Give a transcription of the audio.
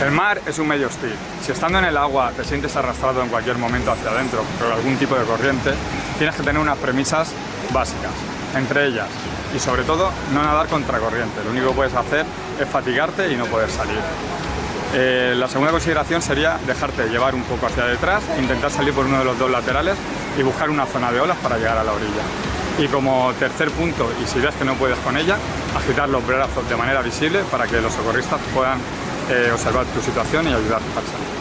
El mar es un medio hostil. Si estando en el agua te sientes arrastrado en cualquier momento hacia adentro por algún tipo de corriente, tienes que tener unas premisas básicas. Entre ellas, y sobre todo, no nadar contra corriente. Lo único que puedes hacer es fatigarte y no poder salir. Eh, la segunda consideración sería dejarte llevar un poco hacia detrás, intentar salir por uno de los dos laterales y buscar una zona de olas para llegar a la orilla. Y como tercer punto, y si ves que no puedes con ella, agitar los brazos de manera visible para que los socorristas puedan eh, observar tu situación y ayudarte a salir.